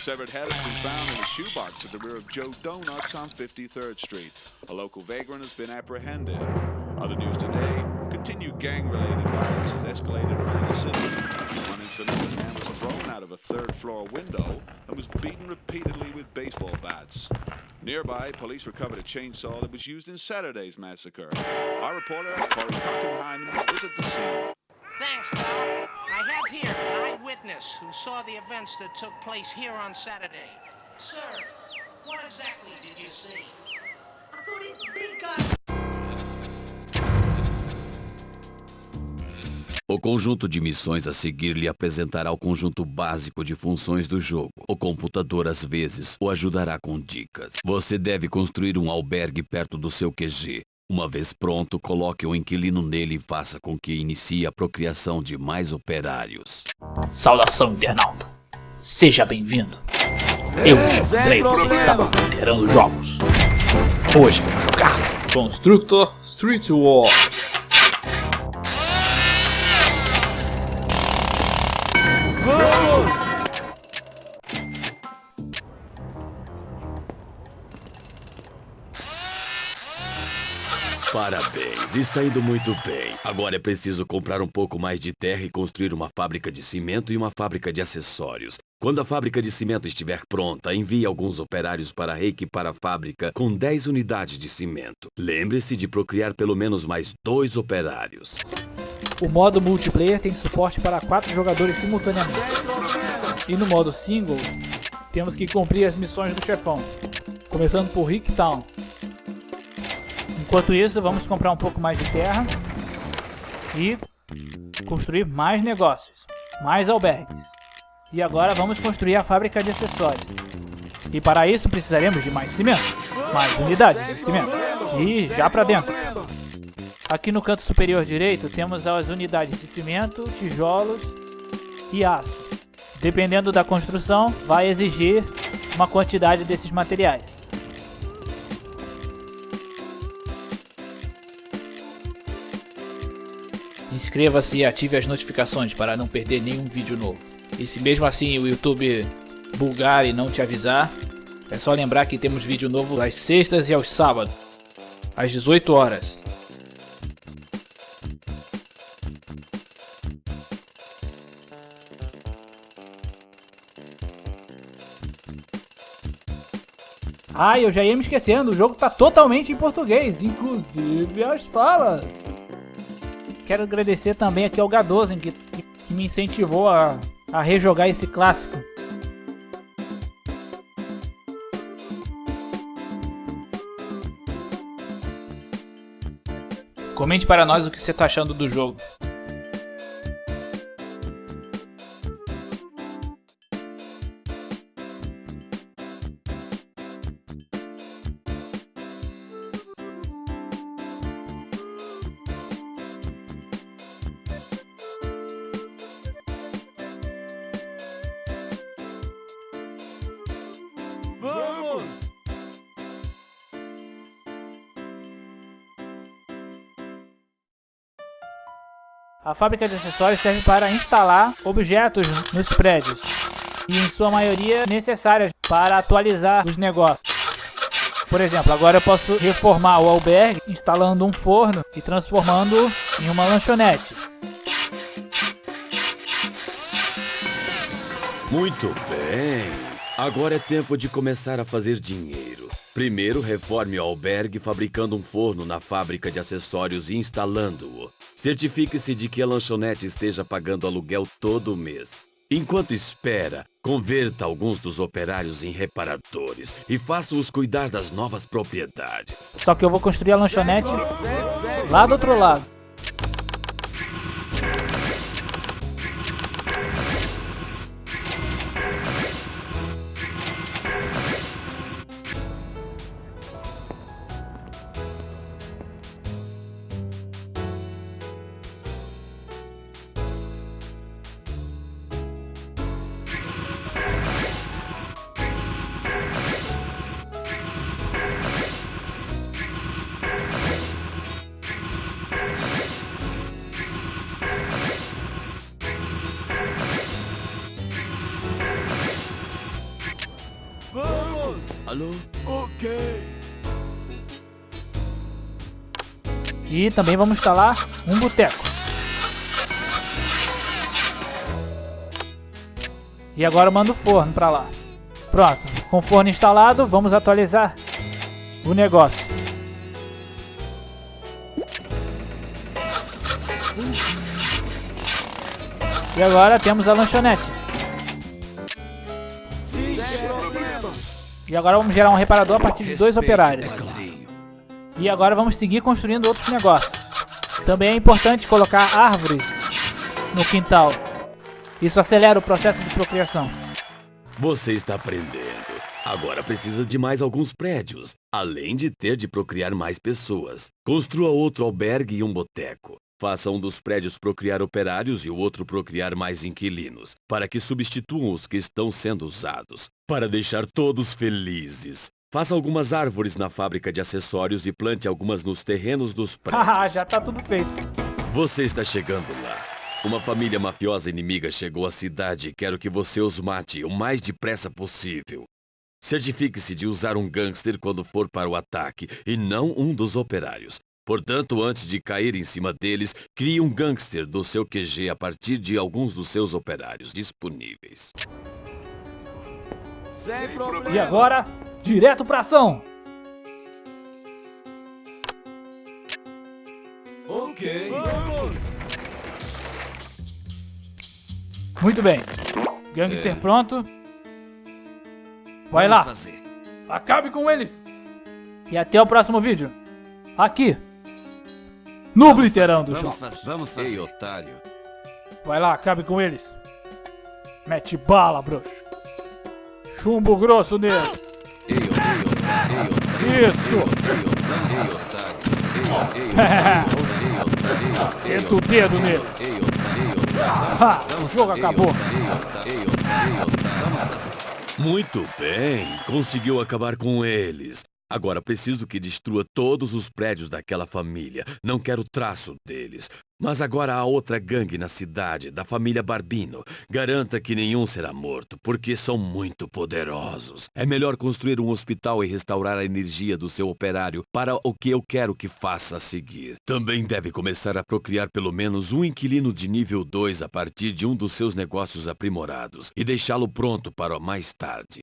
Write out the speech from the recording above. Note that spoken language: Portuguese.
severed head has been found in a shoebox at the rear of Joe Donuts on 53rd Street. A local vagrant has been apprehended. Other news today, continued gang-related violence has escalated around the city. One incident, a man was thrown out of a third-floor window and was beaten repeatedly with baseball bats. Nearby, police recovered a chainsaw that was used in Saturday's massacre. Our reporter, Corey Kuckenheim, visited the scene. Thanks, Doc. I have here an eyewitness who saw the events that took place here on Saturday. Sir, what exactly did you see? I thought it big guy. O conjunto de missões a seguir lhe apresentará o conjunto básico de funções do jogo. O computador, às vezes, o ajudará com dicas. Você deve construir um albergue perto do seu QG. Uma vez pronto, coloque o inquilino nele e faça com que inicie a procriação de mais operários. Saudação, internauta. Seja bem-vindo. Eu me chamo Drake e estava liderando jogos. Hoje vamos jogar Constructor Street Wars. Parabéns, está indo muito bem. Agora é preciso comprar um pouco mais de terra e construir uma fábrica de cimento e uma fábrica de acessórios. Quando a fábrica de cimento estiver pronta, envie alguns operários para reequipar a fábrica com 10 unidades de cimento. Lembre-se de procriar pelo menos mais dois operários. O modo multiplayer tem suporte para 4 jogadores simultaneamente. E no modo single, temos que cumprir as missões do chefão. Começando por Rick Town, Enquanto isso, vamos comprar um pouco mais de terra e construir mais negócios, mais albergues. E agora vamos construir a fábrica de acessórios. E para isso precisaremos de mais cimento, mais unidades de cimento. E já para dentro. Aqui no canto superior direito temos as unidades de cimento, tijolos e aço. Dependendo da construção, vai exigir uma quantidade desses materiais. Inscreva-se e ative as notificações para não perder nenhum vídeo novo. E se mesmo assim o YouTube bugar e não te avisar, é só lembrar que temos vídeo novo às sextas e aos sábados, às 18 horas. Ah, eu já ia me esquecendo, o jogo tá totalmente em português, inclusive as falas. Quero agradecer também aqui ao Gadozen, que, que, me incentivou a, a rejogar esse clássico. Comente para nós o que você está achando do jogo. A fábrica de acessórios serve para instalar objetos nos prédios e em sua maioria necessárias para atualizar os negócios. Por exemplo, agora eu posso reformar o albergue instalando um forno e transformando em uma lanchonete. Muito bem. Agora é tempo de começar a fazer dinheiro. Primeiro, reforme o albergue fabricando um forno na fábrica de acessórios e instalando-o. Certifique-se de que a lanchonete esteja pagando aluguel todo mês. Enquanto espera, Converta alguns dos operários em reparadores e faça-os cuidar das novas propriedades. Só que eu vou construir a lanchonete lá do outro lado. Alô? Ok. E também vamos instalar um boteco. E agora eu mando o forno para lá. Pronto, com o forno instalado, vamos atualizar o negócio. E agora temos a lanchonete. E agora vamos gerar um reparador a partir de dois operários. E agora vamos seguir construindo outros negócios. Também é importante colocar árvores no quintal. Isso acelera o processo de procriação. Você está aprendendo. Agora precisa de mais alguns prédios, além de ter de procriar mais pessoas. Construa outro albergue e um boteco. Faça um dos prédios procriar operários e o outro procriar mais inquilinos, para que substituam os que estão sendo usados, para deixar todos felizes. Faça algumas árvores na fábrica de acessórios e plante algumas nos terrenos dos Haha, prédios. já tá tudo feito. Você está chegando lá. Uma família mafiosa inimiga chegou à cidade e quero que você os mate o mais depressa possível. Certifique-se de usar um gangster quando for para o ataque e não um dos operários. Portanto, antes de cair em cima deles, crie um gangster do seu QG a partir de alguns dos seus operários disponíveis. E agora, direto pra ação. Ok. Muito bem. Gangster pronto. Vai lá. Acabe com eles. E até o próximo vídeo. Aqui. No Obliterando Vamos Jogos. fazer. Vamos fazer. Ei, otário. Vai lá, acabe com eles. Mete bala, bruxo. Chumbo grosso nele. Isso. Senta o dedo nele. Ha, o jogo acabou. Muito bem, conseguiu acabar com eles. Agora preciso que destrua todos os prédios daquela família. Não quero traço deles. Mas agora há outra gangue na cidade, da família Barbino. Garanta que nenhum será morto, porque são muito poderosos. É melhor construir um hospital e restaurar a energia do seu operário para o que eu quero que faça a seguir. Também deve começar a procriar pelo menos um inquilino de nível 2 a partir de um dos seus negócios aprimorados e deixá-lo pronto para mais tarde.